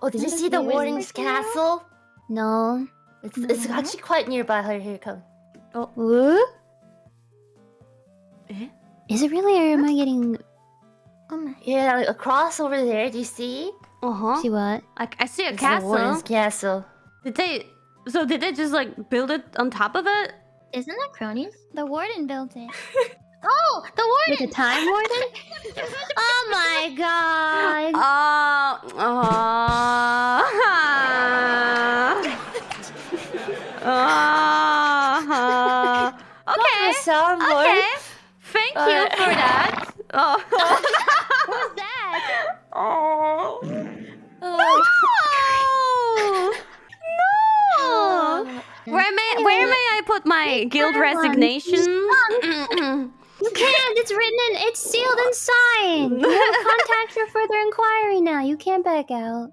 Oh, did you see the the warden's castle? No. It's it's No. actually quite nearby. Here, here it comes. What? Eh? Is it really, or am I getting... Oh my. Yeah, like, across over there. Do you see? Uh huh. See what? I, I see a It's the warden's castle. castle. Did they? So did they just like build it on top of it? Isn't that cronies? The warden built it. oh, the warden! With the time warden? oh my god! Uh, uh, uh, okay. soundboard. Okay. Thank you Uh, for that. Oh. Who's that? oh. Oh. No. No. Where may where may I put my guild resignation? You can't! It's written in... It's sealed and signed! You have contact for further inquiry now. You can't back out.